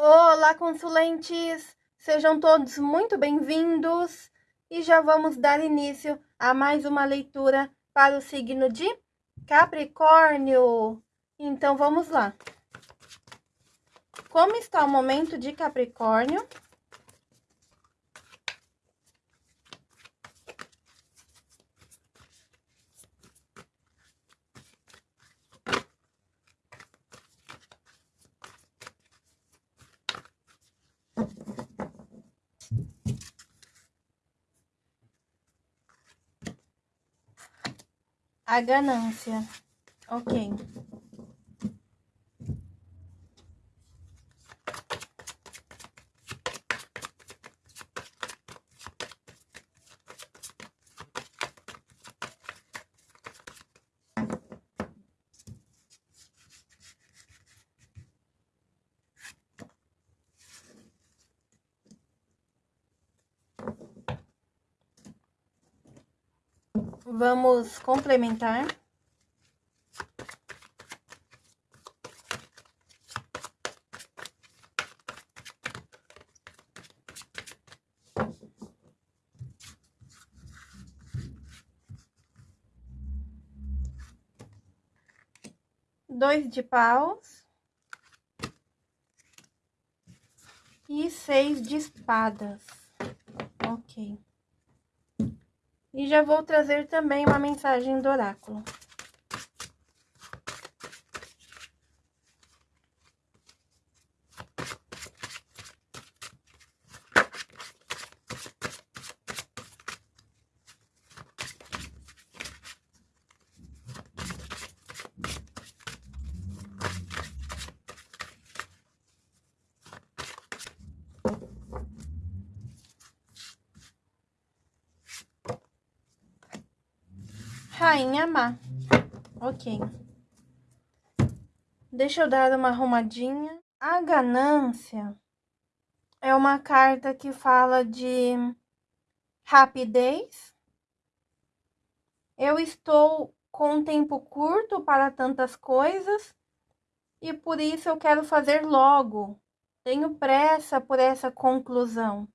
Olá, consulentes! Sejam todos muito bem-vindos e já vamos dar início a mais uma leitura para o signo de Capricórnio. Então, vamos lá. Como está o momento de Capricórnio? A ganância. Ok. Vamos complementar. Dois de paus. E seis de espadas. Ok. E já vou trazer também uma mensagem do oráculo. Rainha Má. Ok. Deixa eu dar uma arrumadinha. A ganância é uma carta que fala de rapidez. Eu estou com um tempo curto para tantas coisas e por isso eu quero fazer logo. Tenho pressa por essa conclusão.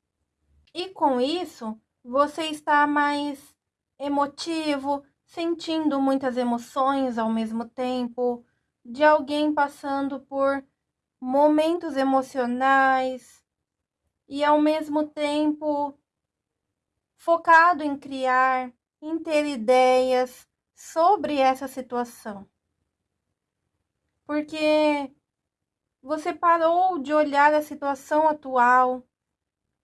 E com isso, você está mais emotivo, sentindo muitas emoções ao mesmo tempo, de alguém passando por momentos emocionais e ao mesmo tempo focado em criar, em ter ideias sobre essa situação. Porque você parou de olhar a situação atual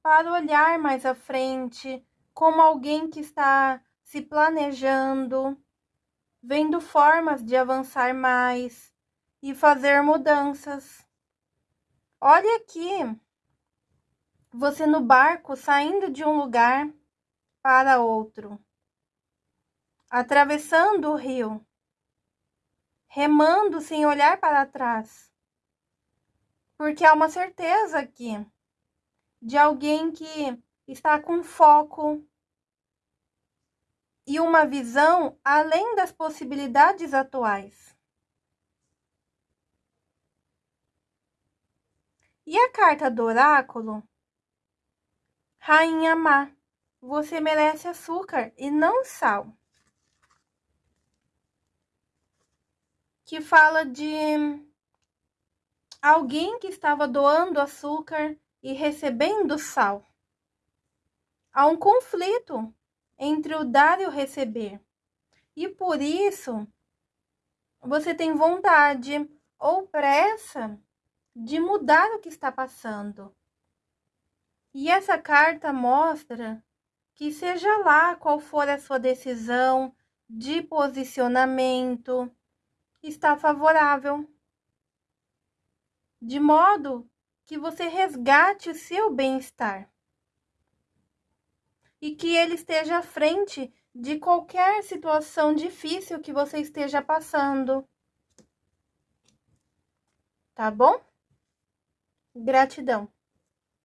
para olhar mais à frente como alguém que está se planejando, vendo formas de avançar mais e fazer mudanças. Olha aqui, você no barco saindo de um lugar para outro, atravessando o rio, remando sem olhar para trás, porque há uma certeza aqui de alguém que está com foco, e uma visão além das possibilidades atuais. E a carta do oráculo? Rainha má, você merece açúcar e não sal. Que fala de alguém que estava doando açúcar e recebendo sal. Há um conflito entre o dar e o receber. E por isso, você tem vontade ou pressa de mudar o que está passando. E essa carta mostra que seja lá qual for a sua decisão de posicionamento, está favorável. De modo que você resgate o seu bem-estar e que ele esteja à frente de qualquer situação difícil que você esteja passando. Tá bom? Gratidão.